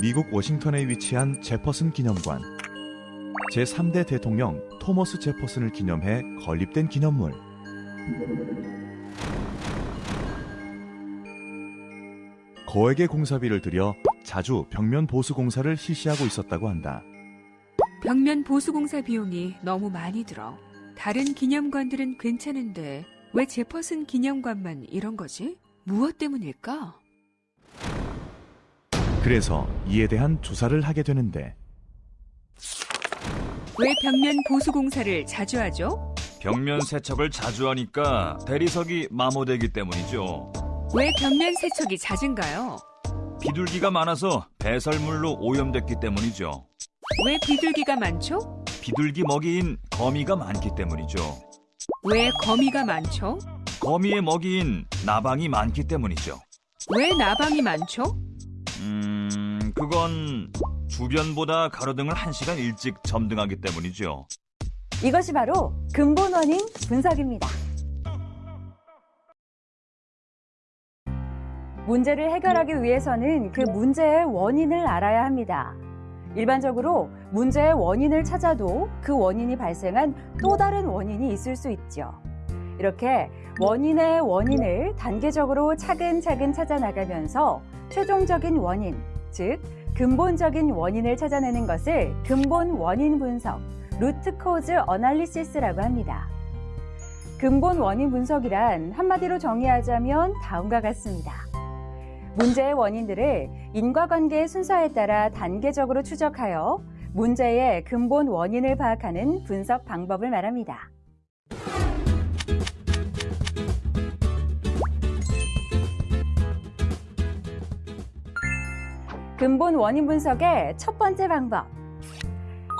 미국 워싱턴에 위치한 제퍼슨 기념관. 제3대 대통령 토머스 제퍼슨을 기념해 건립된 기념물. 거액의 공사비를 들여 자주 벽면 보수 공사를 실시하고 있었다고 한다. 벽면 보수 공사 비용이 너무 많이 들어. 다른 기념관들은 괜찮은데 왜 제퍼슨 기념관만 이런 거지? 무엇 때문일까? 그래서 이에 대한 조사를 하게 되는데 왜 벽면 보수 공사를 자주 하죠? 벽면 세척을 자주 하니까 대리석이 마모되기 때문이죠. 왜 벽면 세척이 잦은가요? 비둘기가 많아서 배설물로 오염됐기 때문이죠. 왜 비둘기가 많죠? 비둘기 먹이인 거미가 많기 때문이죠. 왜 거미가 많죠? 거미의 먹이인 나방이 많기 때문이죠. 왜 나방이 많죠? 음, 그건 주변보다 가로등을 1시간 일찍 점등하기 때문이죠. 이것이 바로 근본 원인 분석입니다. 문제를 해결하기 위해서는 그 문제의 원인을 알아야 합니다. 일반적으로 문제의 원인을 찾아도 그 원인이 발생한 또 다른 원인이 있을 수 있죠. 이렇게 원인의 원인을 단계적으로 차근차근 찾아나가면서 최종적인 원인, 즉 근본적인 원인을 찾아내는 것을 근본 원인 분석, root cause analysis라고 합니다. 근본 원인 분석이란 한마디로 정의하자면 다음과 같습니다. 문제의 원인들을 인과관계의 순서에 따라 단계적으로 추적하여 문제의 근본 원인을 파악하는 분석 방법을 말합니다. 근본 원인 분석의 첫 번째 방법.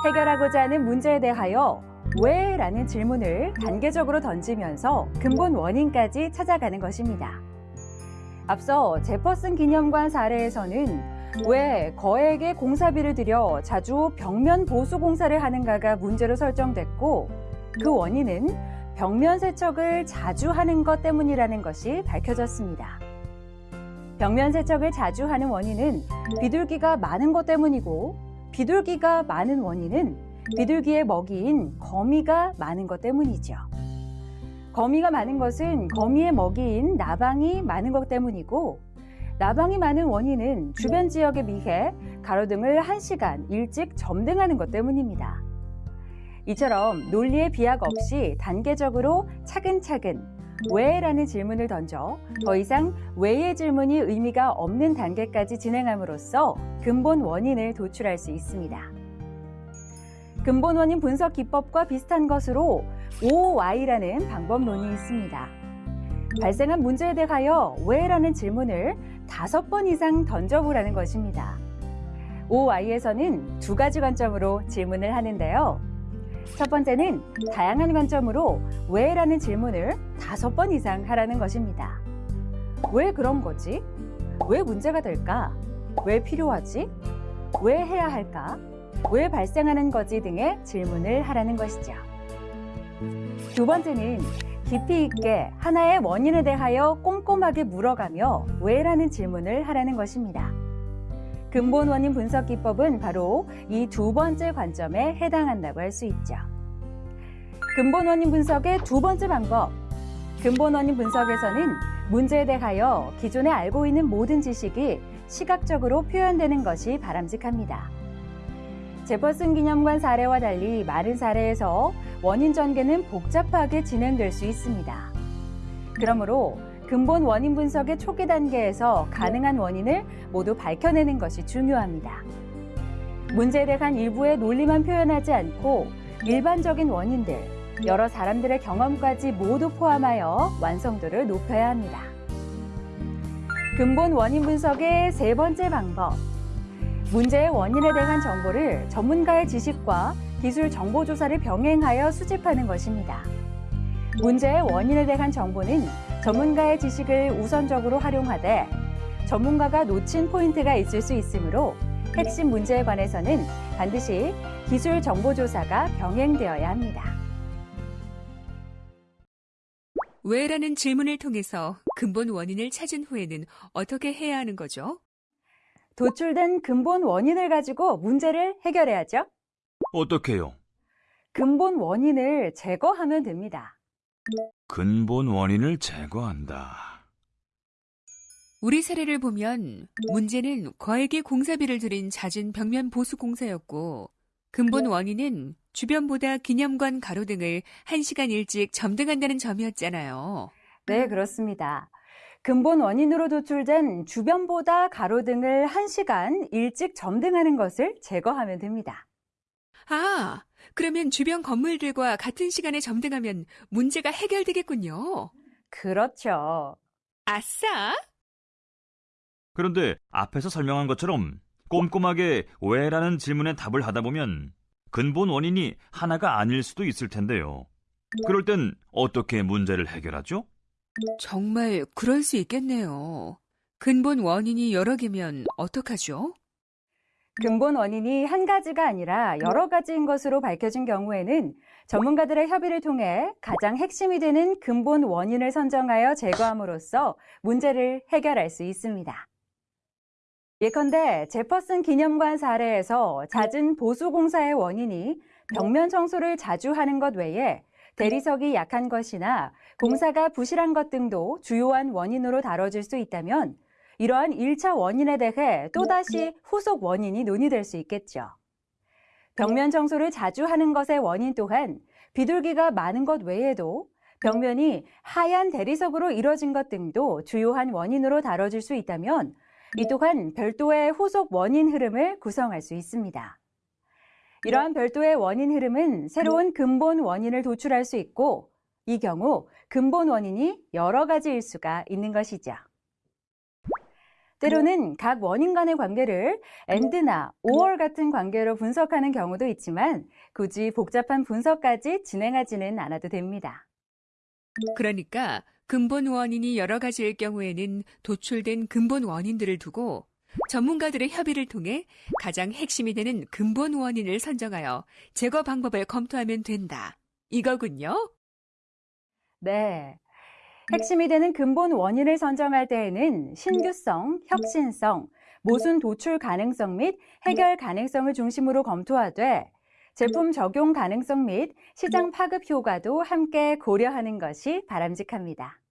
해결하고자 하는 문제에 대하여 왜? 라는 질문을 단계적으로 던지면서 근본 원인까지 찾아가는 것입니다. 앞서 제퍼슨 기념관 사례에서는 왜 거액의 공사비를 들여 자주 벽면 보수 공사를 하는가가 문제로 설정됐고 그 원인은 벽면 세척을 자주 하는 것 때문이라는 것이 밝혀졌습니다. 벽면 세척을 자주 하는 원인은 비둘기가 많은 것 때문이고 비둘기가 많은 원인은 비둘기의 먹이인 거미가 많은 것 때문이죠. 거미가 많은 것은 거미의 먹이인 나방이 많은 것 때문이고 나방이 많은 원인은 주변 지역에 비해 가로등을 1시간 일찍 점등하는 것 때문입니다. 이처럼 논리의 비약 없이 단계적으로 차근차근 왜 라는 질문을 던져 더 이상 왜의 질문이 의미가 없는 단계까지 진행함으로써 근본 원인을 도출할 수 있습니다. 근본 원인 분석 기법과 비슷한 것으로 OY라는 방법론이 있습니다. 발생한 문제에 대하여 왜라는 질문을 다섯 번 이상 던져보라는 것입니다. OY에서는 두 가지 관점으로 질문을 하는데요. 첫 번째는 다양한 관점으로 왜 라는 질문을 다섯 번 이상 하라는 것입니다. 왜 그런 거지? 왜 문제가 될까? 왜 필요하지? 왜 해야 할까? 왜 발생하는 거지 등의 질문을 하라는 것이죠. 두 번째는 깊이 있게 하나의 원인에 대하여 꼼꼼하게 물어가며 왜라는 질문을 하라는 것입니다. 근본 원인 분석 기법은 바로 이 두 번째 관점에 해당한다고 할 수 있죠. 근본 원인 분석의 두 번째 방법. 근본 원인 분석에서는 문제에 대하여 기존에 알고 있는 모든 지식이 시각적으로 표현되는 것이 바람직합니다. 제퍼슨 기념관 사례와 달리 많은 사례에서 원인 전개는 복잡하게 진행될 수 있습니다. 그러므로 근본 원인 분석의 초기 단계에서 가능한 원인을 모두 밝혀내는 것이 중요합니다. 문제에 대한 일부의 논리만 표현하지 않고 일반적인 원인들, 여러 사람들의 경험까지 모두 포함하여 완성도를 높여야 합니다. 근본 원인 분석의 세 번째 방법. 문제의 원인에 대한 정보를 전문가의 지식과 기술 정보 조사를 병행하여 수집하는 것입니다. 문제의 원인에 대한 정보는 전문가의 지식을 우선적으로 활용하되 전문가가 놓친 포인트가 있을 수 있으므로 핵심 문제에 관해서는 반드시 기술 정보 조사가 병행되어야 합니다. 왜 라는 질문을 통해서 근본 원인을 찾은 후에는 어떻게 해야 하는 거죠? 도출된 근본 원인을 가지고 문제를 해결해야죠. 어떻게요? 근본 원인을 제거하면 됩니다. 근본 원인을 제거한다. 우리 사례를 보면 문제는 거액의 공사비를 들인 잦은 벽면 보수 공사였고 근본 원인은 주변보다 기념관 가로 등을 1시간 일찍 점등한다는 점이었잖아요. 네, 그렇습니다. 근본 원인으로 도출된 주변보다 가로등을 1시간 일찍 점등하는 것을 제거하면 됩니다. 아, 그러면 주변 건물들과 같은 시간에 점등하면 문제가 해결되겠군요. 그렇죠. 아싸! 그런데 앞에서 설명한 것처럼 꼼꼼하게 왜라는 질문에 답을 하다 보면 근본 원인이 하나가 아닐 수도 있을 텐데요. 그럴 땐 어떻게 문제를 해결하죠? 정말 그럴 수 있겠네요. 근본 원인이 여러 개면 어떡하죠? 근본 원인이 한 가지가 아니라 여러 가지인 것으로 밝혀진 경우에는 전문가들의 협의를 통해 가장 핵심이 되는 근본 원인을 선정하여 제거함으로써 문제를 해결할 수 있습니다. 예컨대 제퍼슨 기념관 사례에서 잦은 보수공사의 원인이 벽면 청소를 자주 하는 것 외에 대리석이 약한 것이나 공사가 부실한 것 등도 주요한 원인으로 다뤄질 수 있다면 이러한 1차 원인에 대해 또다시 후속 원인이 논의될 수 있겠죠. 벽면 청소를 자주 하는 것의 원인 또한 비둘기가 많은 것 외에도 벽면이 하얀 대리석으로 이뤄진 것 등도 주요한 원인으로 다뤄질 수 있다면 이 또한 별도의 후속 원인 흐름을 구성할 수 있습니다. 이러한 별도의 원인 흐름은 새로운 근본 원인을 도출할 수 있고 이 경우 근본 원인이 여러 가지일 수가 있는 것이죠. 때로는 각 원인 간의 관계를 AND나 OR 같은 관계로 분석하는 경우도 있지만 굳이 복잡한 분석까지 진행하지는 않아도 됩니다. 그러니까 근본 원인이 여러 가지일 경우에는 도출된 근본 원인들을 두고 전문가들의 협의를 통해 가장 핵심이 되는 근본 원인을 선정하여 제거 방법을 검토하면 된다. 이거군요. 네. 핵심이 되는 근본 원인을 선정할 때에는 신규성, 혁신성, 모순 도출 가능성 및 해결 가능성을 중심으로 검토하되 제품 적용 가능성 및 시장 파급 효과도 함께 고려하는 것이 바람직합니다.